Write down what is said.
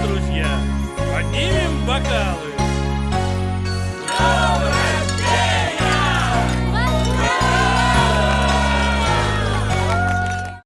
друзья, поднимем бокалы.